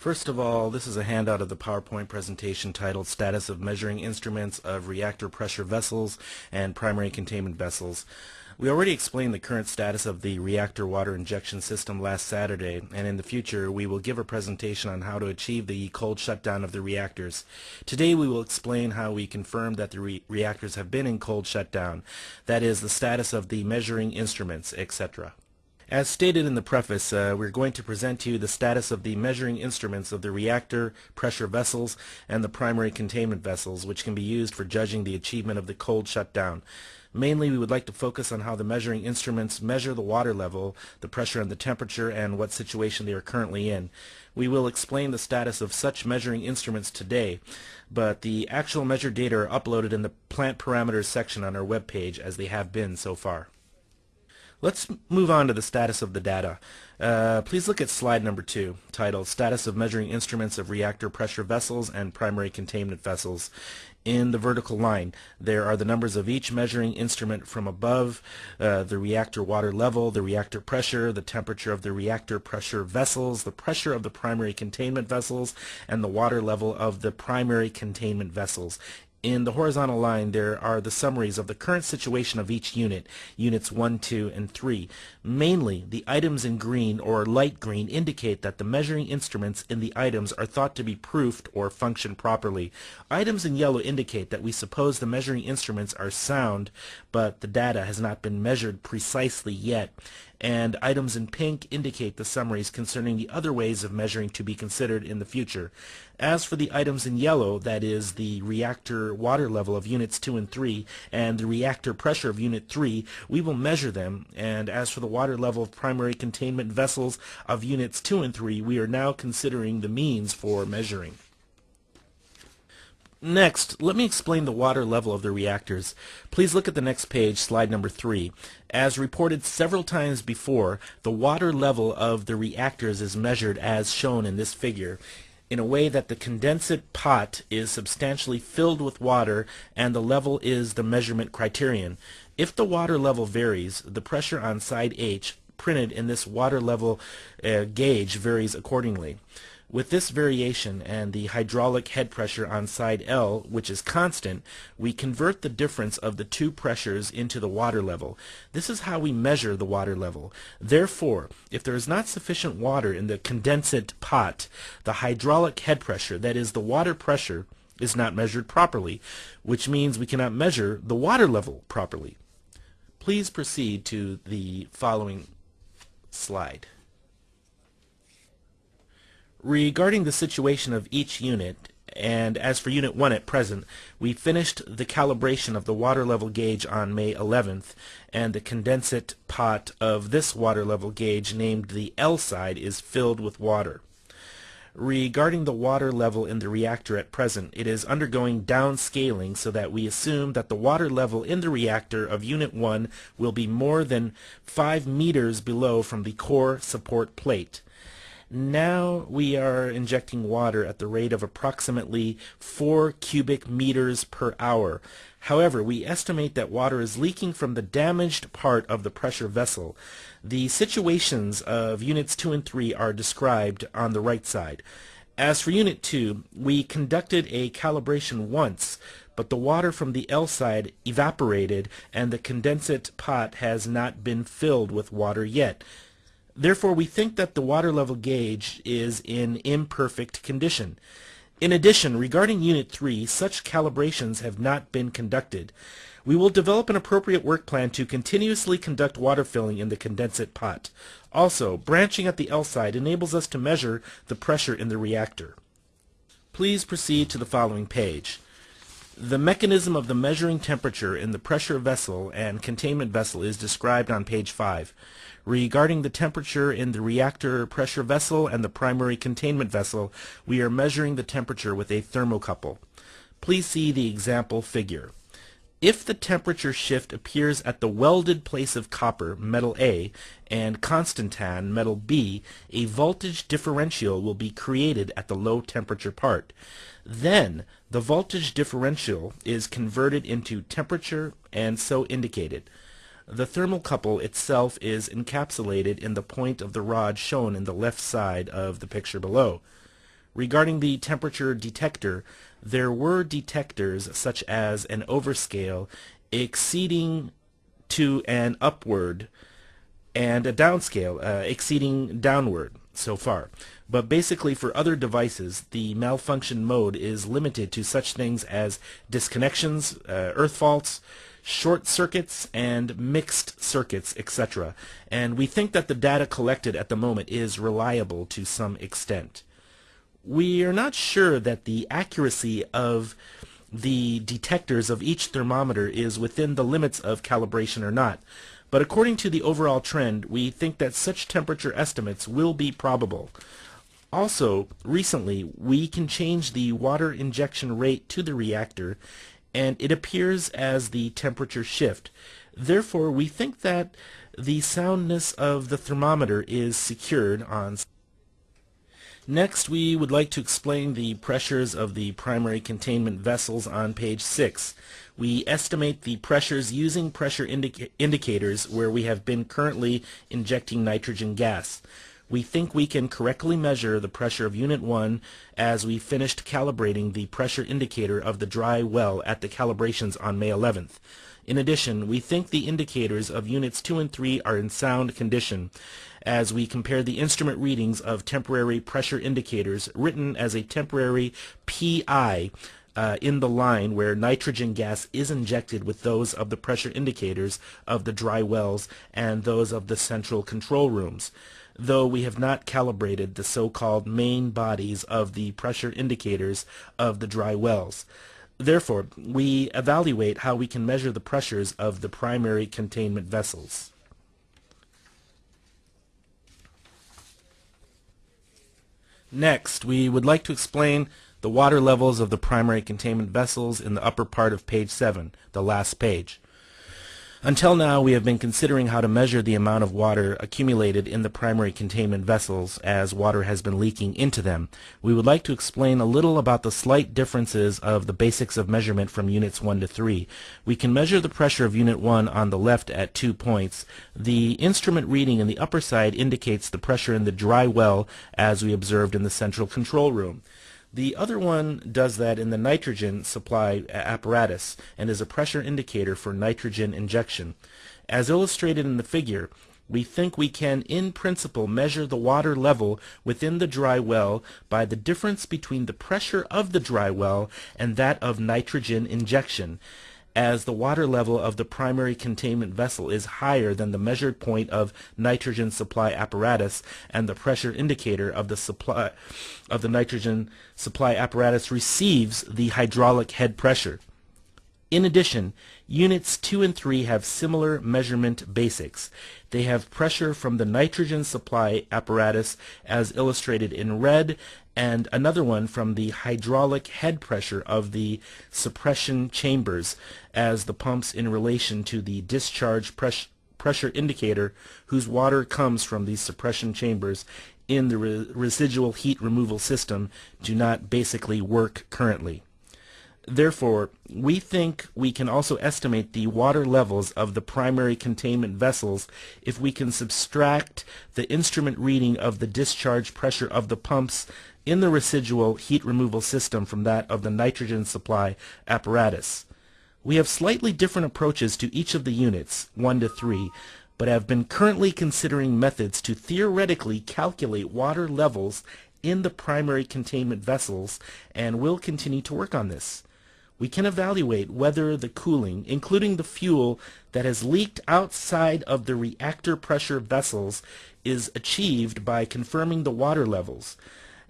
First of all, this is a handout of the PowerPoint presentation titled Status of Measuring Instruments of Reactor Pressure Vessels and Primary Containment Vessels. We already explained the current status of the reactor water injection system last Saturday, and in the future we will give a presentation on how to achieve the cold shutdown of the reactors. Today we will explain how we confirm that the re reactors have been in cold shutdown, that is, the status of the measuring instruments, etc. As stated in the preface, uh, we're going to present to you the status of the measuring instruments of the reactor pressure vessels and the primary containment vessels, which can be used for judging the achievement of the cold shutdown. Mainly, we would like to focus on how the measuring instruments measure the water level, the pressure and the temperature, and what situation they are currently in. We will explain the status of such measuring instruments today, but the actual measured data are uploaded in the plant parameters section on our web page as they have been so far. Let's move on to the status of the data. Uh, please look at slide number two, titled Status of Measuring Instruments of Reactor Pressure Vessels and Primary Containment Vessels. In the vertical line, there are the numbers of each measuring instrument from above, uh, the reactor water level, the reactor pressure, the temperature of the reactor pressure vessels, the pressure of the primary containment vessels, and the water level of the primary containment vessels in the horizontal line there are the summaries of the current situation of each unit, units 1, 2, and 3. Mainly, the items in green or light green indicate that the measuring instruments in the items are thought to be proofed or function properly. Items in yellow indicate that we suppose the measuring instruments are sound, but the data has not been measured precisely yet and items in pink indicate the summaries concerning the other ways of measuring to be considered in the future. As for the items in yellow, that is the reactor water level of units 2 and 3 and the reactor pressure of unit 3, we will measure them, and as for the water level of primary containment vessels of units 2 and 3, we are now considering the means for measuring. Next, let me explain the water level of the reactors. Please look at the next page, slide number 3. As reported several times before, the water level of the reactors is measured as shown in this figure in a way that the condensate pot is substantially filled with water and the level is the measurement criterion. If the water level varies, the pressure on side H printed in this water level uh, gauge varies accordingly. With this variation and the hydraulic head pressure on side L, which is constant, we convert the difference of the two pressures into the water level. This is how we measure the water level. Therefore, if there is not sufficient water in the condensate pot, the hydraulic head pressure, that is the water pressure, is not measured properly, which means we cannot measure the water level properly. Please proceed to the following slide. Regarding the situation of each unit, and as for Unit 1 at present, we finished the calibration of the water level gauge on May 11th, and the condensate pot of this water level gauge named the L side is filled with water. Regarding the water level in the reactor at present, it is undergoing downscaling so that we assume that the water level in the reactor of Unit 1 will be more than 5 meters below from the core support plate. Now we are injecting water at the rate of approximately 4 cubic meters per hour. However, we estimate that water is leaking from the damaged part of the pressure vessel. The situations of units 2 and 3 are described on the right side. As for Unit 2, we conducted a calibration once, but the water from the L side evaporated and the condensate pot has not been filled with water yet. Therefore, we think that the water level gauge is in imperfect condition. In addition, regarding Unit 3, such calibrations have not been conducted. We will develop an appropriate work plan to continuously conduct water filling in the condensate pot. Also, branching at the L side enables us to measure the pressure in the reactor. Please proceed to the following page. The mechanism of the measuring temperature in the pressure vessel and containment vessel is described on page 5. Regarding the temperature in the reactor pressure vessel and the primary containment vessel, we are measuring the temperature with a thermocouple. Please see the example figure. If the temperature shift appears at the welded place of copper, metal A, and constantan, metal B, a voltage differential will be created at the low temperature part. Then, the voltage differential is converted into temperature and so indicated. The thermocouple itself is encapsulated in the point of the rod shown in the left side of the picture below. Regarding the temperature detector, there were detectors such as an overscale exceeding to an upward and a downscale uh, exceeding downward so far. But basically for other devices, the malfunction mode is limited to such things as disconnections, uh, earth faults, short circuits, and mixed circuits, etc. And we think that the data collected at the moment is reliable to some extent. We are not sure that the accuracy of the detectors of each thermometer is within the limits of calibration or not. But according to the overall trend, we think that such temperature estimates will be probable. Also, recently, we can change the water injection rate to the reactor, and it appears as the temperature shift. Therefore, we think that the soundness of the thermometer is secured on Next, we would like to explain the pressures of the primary containment vessels on page 6. We estimate the pressures using pressure indica indicators where we have been currently injecting nitrogen gas. We think we can correctly measure the pressure of Unit 1 as we finished calibrating the pressure indicator of the dry well at the calibrations on May 11th. In addition, we think the indicators of Units 2 and 3 are in sound condition as we compare the instrument readings of temporary pressure indicators written as a temporary PI uh, in the line where nitrogen gas is injected with those of the pressure indicators of the dry wells and those of the central control rooms though we have not calibrated the so-called main bodies of the pressure indicators of the dry wells. Therefore, we evaluate how we can measure the pressures of the primary containment vessels. Next, we would like to explain the water levels of the primary containment vessels in the upper part of page 7, the last page. Until now, we have been considering how to measure the amount of water accumulated in the primary containment vessels as water has been leaking into them. We would like to explain a little about the slight differences of the basics of measurement from units 1 to 3. We can measure the pressure of unit 1 on the left at two points. The instrument reading in the upper side indicates the pressure in the dry well as we observed in the central control room. The other one does that in the nitrogen supply apparatus and is a pressure indicator for nitrogen injection. As illustrated in the figure, we think we can in principle measure the water level within the dry well by the difference between the pressure of the dry well and that of nitrogen injection as the water level of the primary containment vessel is higher than the measured point of nitrogen supply apparatus and the pressure indicator of the supply of the nitrogen supply apparatus receives the hydraulic head pressure. In addition, units 2 and 3 have similar measurement basics. They have pressure from the nitrogen supply apparatus as illustrated in red and another one from the hydraulic head pressure of the suppression chambers as the pumps in relation to the discharge press pressure indicator whose water comes from the suppression chambers in the re residual heat removal system do not basically work currently. Therefore, we think we can also estimate the water levels of the primary containment vessels if we can subtract the instrument reading of the discharge pressure of the pumps in the residual heat removal system from that of the nitrogen supply apparatus. We have slightly different approaches to each of the units, 1 to 3, but have been currently considering methods to theoretically calculate water levels in the primary containment vessels and will continue to work on this we can evaluate whether the cooling, including the fuel that has leaked outside of the reactor pressure vessels, is achieved by confirming the water levels,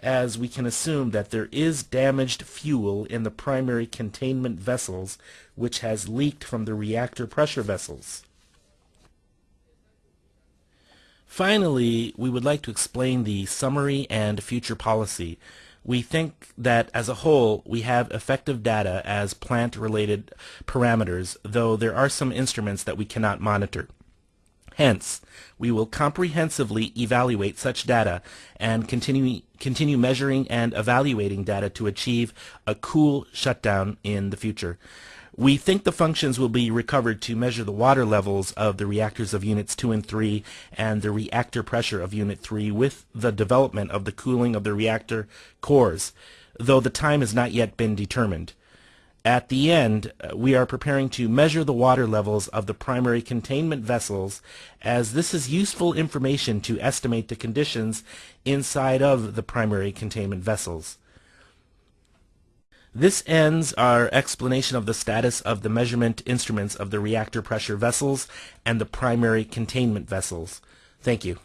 as we can assume that there is damaged fuel in the primary containment vessels which has leaked from the reactor pressure vessels. Finally, we would like to explain the summary and future policy we think that as a whole we have effective data as plant-related parameters, though there are some instruments that we cannot monitor. Hence, we will comprehensively evaluate such data and continue, continue measuring and evaluating data to achieve a cool shutdown in the future. We think the functions will be recovered to measure the water levels of the reactors of units 2 and 3 and the reactor pressure of unit 3 with the development of the cooling of the reactor cores, though the time has not yet been determined. At the end, uh, we are preparing to measure the water levels of the primary containment vessels as this is useful information to estimate the conditions inside of the primary containment vessels. This ends our explanation of the status of the measurement instruments of the reactor pressure vessels and the primary containment vessels. Thank you.